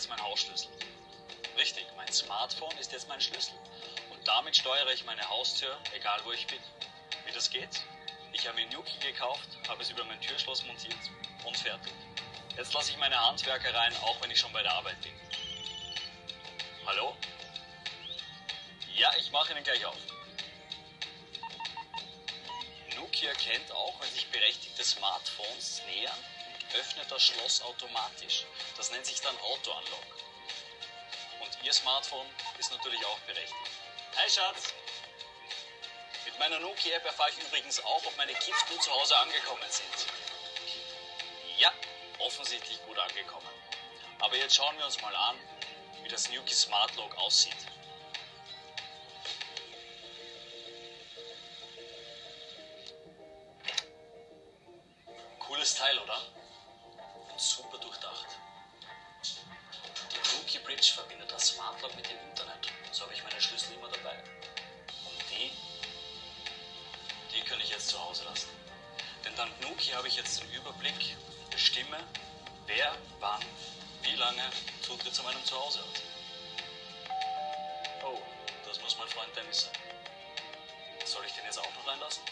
jetzt mein Hausschlüssel. Richtig, mein Smartphone ist jetzt mein Schlüssel. Und damit steuere ich meine Haustür, egal wo ich bin. Wie das geht? Ich habe mir Nuki gekauft, habe es über mein Türschloss montiert und fertig. Jetzt lasse ich meine Handwerker rein, auch wenn ich schon bei der Arbeit bin. Hallo? Ja, ich mache Ihnen gleich auf. Nuki erkennt auch, wenn sich berechtigte Smartphones nähern öffnet das Schloss automatisch. Das nennt sich dann Auto-Unlock. Und Ihr Smartphone ist natürlich auch berechtigt. Hi Schatz! Mit meiner Nokia-App erfahre ich übrigens auch, ob meine Kids gut zu Hause angekommen sind. Ja, offensichtlich gut angekommen. Aber jetzt schauen wir uns mal an, wie das Nuki Smart Lock aussieht. Cooles Teil, oder? Super durchdacht. Die Nuki Bridge verbindet das Smart Lock mit dem Internet. So habe ich meine Schlüssel immer dabei. Und die, die kann ich jetzt zu Hause lassen. Denn dank Nuki habe ich jetzt den Überblick, bestimme, wer, wann, wie lange Zutritt zu meinem Zuhause hat. Oh, das muss mein Freund Dennis sein. Soll ich den jetzt auch noch reinlassen?